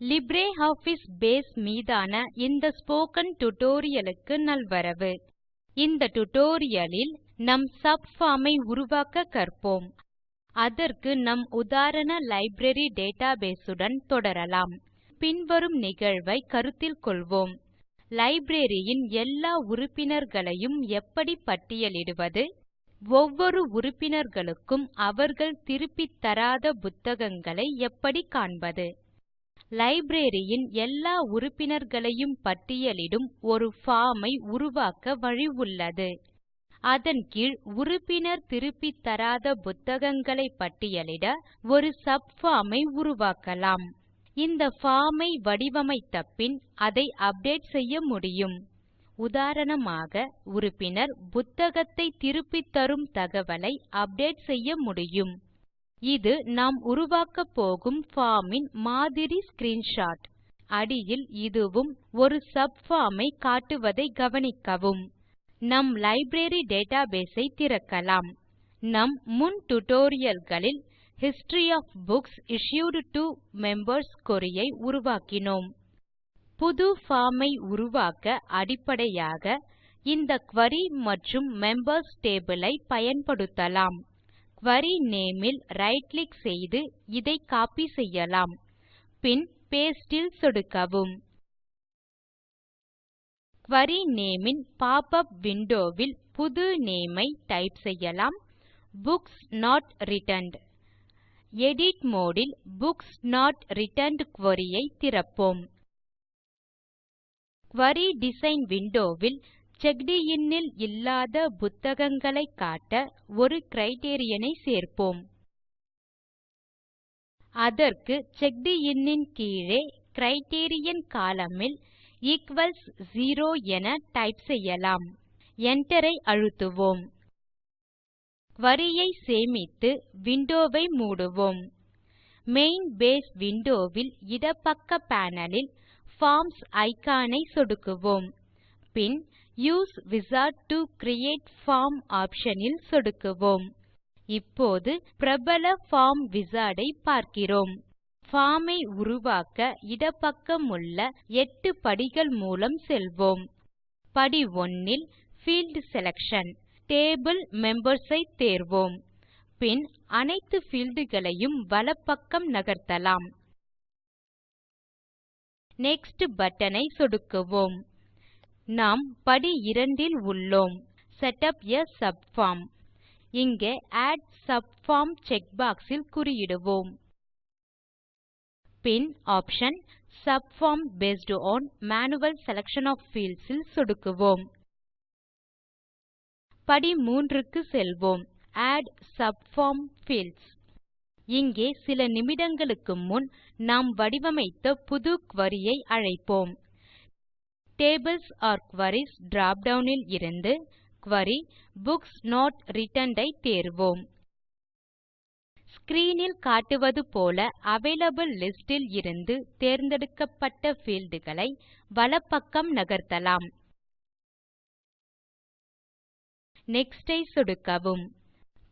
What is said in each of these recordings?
LibreOffice base மீதான இந்த spoken tutorial க்கு நல்வரவு. இந்த tutorial லில் நம் சப்பார்ம் ஐ உருவாக்க கற்போம். அதற்கு நம் உதாரண லைப்ரரி டேட்டாபேஸ் உடன் தொடரலாம். பின்வரும் நிகழ்வை கருத்தில் கொள்வோம். லைப்ரரி ன் எல்லா உறுப்பினர்களையும் எப்படி பட்டியலிடுவது? ஒவ்வொரு உறுப்பினர்களுக்கும் அவர்கள் திருப்பித் தராத புத்தகங்களை எப்படி காண்பது? லைப்ரரி ன் எல்லா உறுப்பினர்களையும் பட்டியலிடும் ஒரு பார்ம் ஐ உருவாக்க வழி உள்ளது. அதன் கீழ் உறுப்பினர் திருப்பித் தராத புத்தகங்களை பட்டியலிட ஒரு சப்பார்ம் ஐ உருவாக்கலாம். இந்த பார்ம் ஐ வடிவமைத்த பின் அதை அப்டேட் செய்ய முடியும். உதாரணமாக உறுப்பினர் புத்தகத்தை திருப்பித் தரும் தகவலை அப்டேட் செய்ய முடியும். இது நாம் உருவாக்கப் போகும் பார்ம் மாதிரி ஸ்கிரீன்ஷாட் அடியில் இதுவும் ஒரு சப்பார்ம் ஐ காட்டுவதை கவனிக்கவும். நம் லைப்ரரி டேட்டாபேஸ் ஐ திறக்கலாம். நம் முன் tutorial களில் history of books issued to members query ஐ உருவாக்கினோம். புது பார்ம் ஐ உருவாக்க அடிப்படையாக இந்த குரி மற்றும் மெம்பர்ஸ் டேபிள் ஐ பயன்படுத்தலாம். குரி நேம் ல் ரைட் கிளிக் செய்து இதை கோப்பி செய்யலாம். பின் பாஸ்டே ல் சொடுக்கவும். குரி நேம் ன் பாப் உப் விண்டோ ல் புது நேம் ஐ டைப் செய்யலாம். Books not returned edit mode ல் புக்ஸ் நோட் ரிட்டர்ன்ட் குரி ஐ திறப்போம். குரி டிசைன் விண்டோ ல் செக்ட் இன் ல் இல்லாத புத்தகங்களைக் காட்ட ஒரு கிரைட்டீரியன் ஐ சேர்ப்போம். அதற்கு செக்ட் ன் கீழே கிரைட்டீரியன் கோலம்ன் ல் ஈக்வல்ஸ் 0 என டைப் செய்யலாம். Enter ஐ அழுத்துவோம். குரி ஐ சேமித்து விண்டோ ஐ மூடுவோம். மெயின் பேஸ் விண்டோ ல் இடப்பக்க பேனல் ல் பார்ம்ஸ் இக்கான் ஐ சொடுக்குவோம். பின் use wizard to create form option ல் சொடுக்குவோம். இப்போது பிரபல பார்ம் விசார்ட் ஐ பார்க்கிறோம். பார்ம் ஐ உருவாக்க இடப்பக்கமுள்ள 8 படிகள் மூலம் செல்வோம். படி 1 ல் பீல்ட் செலக்ஷன் டேபிள் மெம்பர்ஸ் ஐ தேர்வோம். பின் அனைத்து பீல்ட் களையும் வலப்பக்கம் நகர்த்தலாம். நெக்ஸ்ட் பட்டன் ஐ சொடுக்குவோம். நாம் படி 2 ல் உள்ளோம். செட் உப் ஆ சப்பார்ம் இங்கே ஆட் சப்பார்ம் செக்பாக்ஸ் ல் குறியிடுவோம். பின் option subform based on manual selection of fields ல் சொடுக்குவோம். படி 3 க்கு செல்வோம். ஆட் சப்பார்ம் பீல்ட்ஸ் இங்கே சில நிமிடங்களுக்கு முன் நாம் வடிவமைத்த புது குரி ஐ அழைப்போம். Tables or queries drop down ல் இருந்து குரி புக்ஸ் நோட் ரிட்டர்ன்ட் ஐ தேர்வோம். ஸ்க்ரீன் ல் காட்டுவது போல அவைலபிள் லிஸ்ட் ல் இருந்து தேர்ந்தெடுக்கப்பட்ட பீல்ட் களை வலப்பக்கம் நகர்த்தலாம். நெக்ஸ்ட் ஐ சொடுக்கவும்.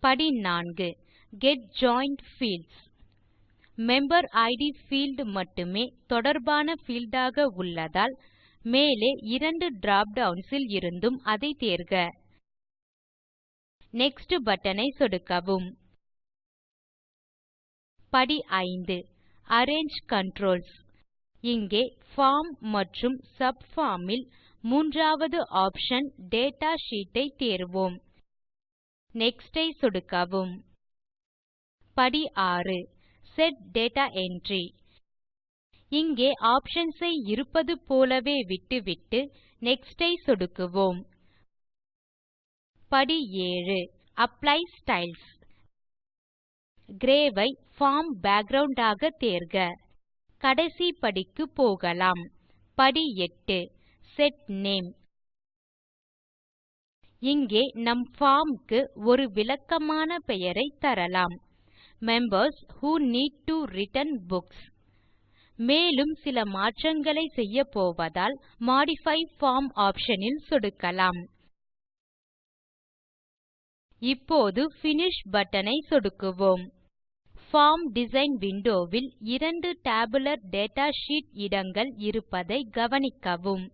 படி 4 get joint fields member it field மட்டுமே தொடர்பான பீல்ட் ஆக உள்ளதால் மேலே இரண்டு drop டவுன்ஸ் ல் இருந்தும் அதை தேர்க. நெக்ஸ்ட் பட்டன் ஐ சொடுக்கவும். படி 5 அரேஞ்சு கன்ட்ரோல்ஸ் இங்கே பார்ம் மற்றும் சப்பார்ம் ல் மூன்றாவது ஆப்ஷன் டேட்டா ஷீட் ஐ தேர்வோம். நெக்ஸ்ட் ஐ சொடுக்கவும். படி 6 செட் டேட்டா என்ட்ரி இங்கே ஆப்ஷன்ஸ் ஐ இருப்பது போலவே விட்டுவிட்டு நெக்ஸ்ட் ஐ சொடுக்குவோம். படி 7 அப்ளை ஸ்டைல்ஸ். கிரே ஐ பார்ம் பேக்கிரவுண்ட் ஆக தேர்க. கடைசி படிக்கு போகலாம். படி 8 செட் நேம். இங்கே நம் பார்ம் க்கு ஒரு விளக்கமான பெயரை தரலாம். Members who need to return books மேலும் சில மாற்றங்களை செய்யப்போவதால் மாடிஃபை பார்ம் ஆப்ஷன் ல் சொடுக்கலாம். இப்போது பினிஷ் பட்டன் ஐ சொடுக்குவோம். பார்ம் டிசைன் விண்டோவில் இரண்டு டேபுலர் டேட்டா ஷீட் இடங்கள் இருப்பதை கவனிக்கவும்.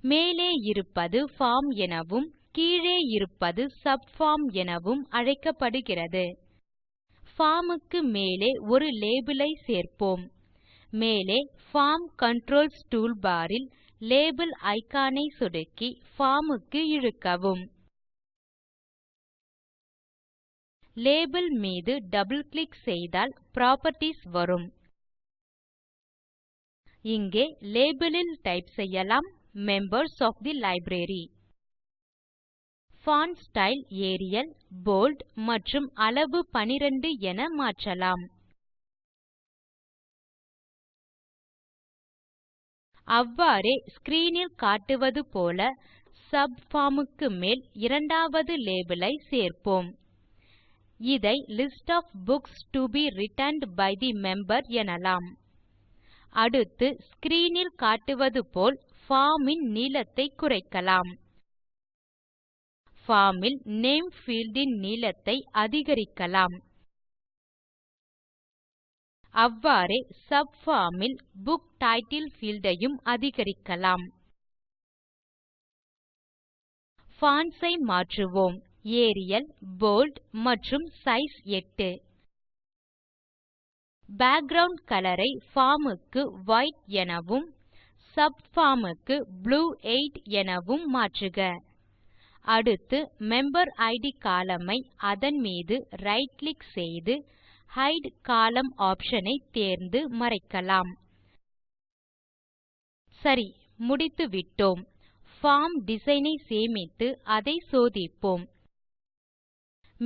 மேலே இருப்பது பார்ம் எனவும் கீழே இருப்பது சப்பார்ம் எனவும் அழைக்கப்படுகிறது. பார்ம் க்கு மேலே ஒரு லேபல் ஐ சேர்ப்போம். மேலே பார்ம் கன்ட்ரோல்ஸ் டூல்பார் ல் லேபல் இக்கான் ஐ சொடுக்கி பார்ம் க்கு இழுக்கவும். லேபல் மீது டபிள் கிளிக் செய்தால் புராப்பர்ட்டீஸ் வரும். இங்கே லேபல் ல் டைப் செய்யலாம் members of the library. Font style Arial bold மற்றும் அளவு 12 என மாற்றலாம். அவ்வாறே ஸ்க்ரீன் ல் காட்டுவது போல சப்பார்ம் க்கு மேல் இரண்டாவது லேபல் ஐ சேர்ப்போம். இதை list of books to be returned by the member எனலாம். அடுத்து ஸ்க்ரீன் ல் காட்டுவது போல் பார்ம் ன் நீளத்தை குறைக்கலாம். பார்ம் ல் நேம் பீல்ட் ன் நீளத்தை அதிகரிக்கலாம். அவ்வாறே சப்பார்ம் ல் புக் டைட்டில் பீல்ட் ஐயும் அதிகரிக்கலாம். பான்ட்ஸ் ஐ மாற்றுவோம். ஏரியல் போல்ட் மற்றும் சைஸ் 8 பேக்கிரவுண்ட் கலர் ஐ பார்ம் க்கு வைட் எனவும் சப்பார்ம் க்கு ப்ளூ 8 எனவும் மாற்றுக. அடுத்து மெம்பர் இட் கோலம்ன் ஐ அதன் மீது ரைட் கிளிக் செய்து ஹைட் கோலம்ன் ஆப்ஷன் ஐ தேர்ந்து மறைக்கலாம். சரி முடித்துவிட்டோம் பார்ம் டிசைன் ஐ சேமித்து அதை சோதிப்போம்.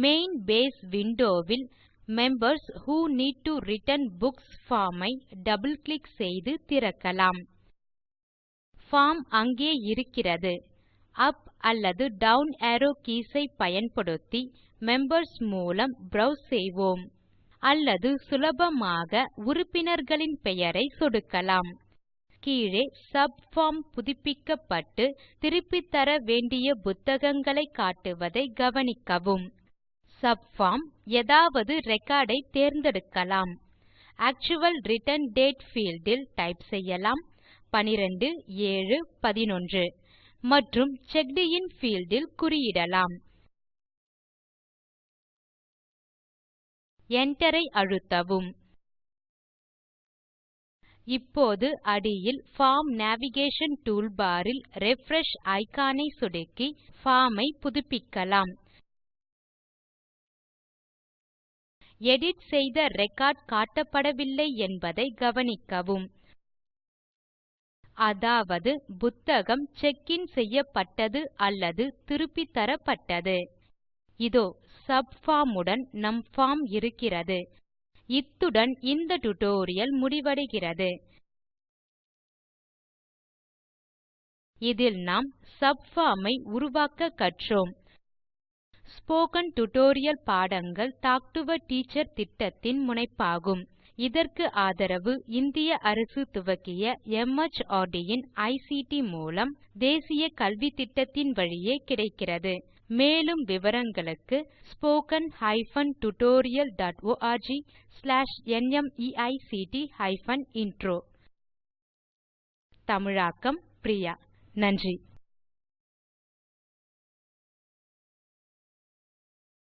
Main base window will members who need to return books form I double click செய்து திறக்கலாம். பார்ம் அங்கே இருக்கிறது. அப் அல்லது டவுன் அரோவ் கீஸ் ஐ பயன்படுத்தி மெம்பர்ஸ் மூலம் ப்ரோவ்ஸ் செய்வோம். அல்லது சுலபமாக உறுப்பினர்களின் பெயரை சொடுக்கலாம். கீழே சப்பார்ம் புதுப்பிக்கப்பட்டு திருப்பித் தர வேண்டிய புத்தகங்களை காட்டுவதை கவனிக்கவும். சப்பார்ம் ஏதாவது ரெக்கார்ட் ஐ தேர்ந்தெடுக்கலாம். Actual return date field type செய்யலாம். 12 மற்றும் செக்ட் இன் பீல்ட் ல் குறியிடலாம். Enter ஐ அழுத்தவும். இப்போது அடியில் பார்ம் நேவிகேஷன் டூல்பார் ல் ரிஃப்ரெஷ் இக்கான் ஐ சொடுக்கி பார்ம் ஐ புதுப்பிக்கலாம். எடிட் செய்த ரெக்கார்ட் காட்டப்படவில்லை என்பதை கவனிக்கவும். அதாவது புத்தகம் செக் இன் செய்யப்பட்டது அல்லது திருப்பித்தரப்பட்டது இதோ சப்பார்ம் உடன் நம் பார்ம் இருக்கிறது. இத்துடன் இந்த டியூட்டோரியல் முடிவடைகிறது. இதில் நாம் சப்பார்ம் ஐ உருவாக்க கற்றோம். ஸ்போக்கன் டியூட்டோரியல் பாடங்கள் டால்க் டோ ஆ டீச்சர் திட்டத்தின் முனைப்பாகும். இதற்கு ஆதரவு இந்திய அரசு துவக்கிய மார்ட் இன் ஐசிடி மூலம் தேசிய கல்வித்திட்டத்தின் வழியே கிடைக்கிறது. மேலும் விவரங்களுக்கு spoken hyphen tutorial dot org slash NMEICT hyphen intro தமிழாக்கம் பிரியா. நன்றி.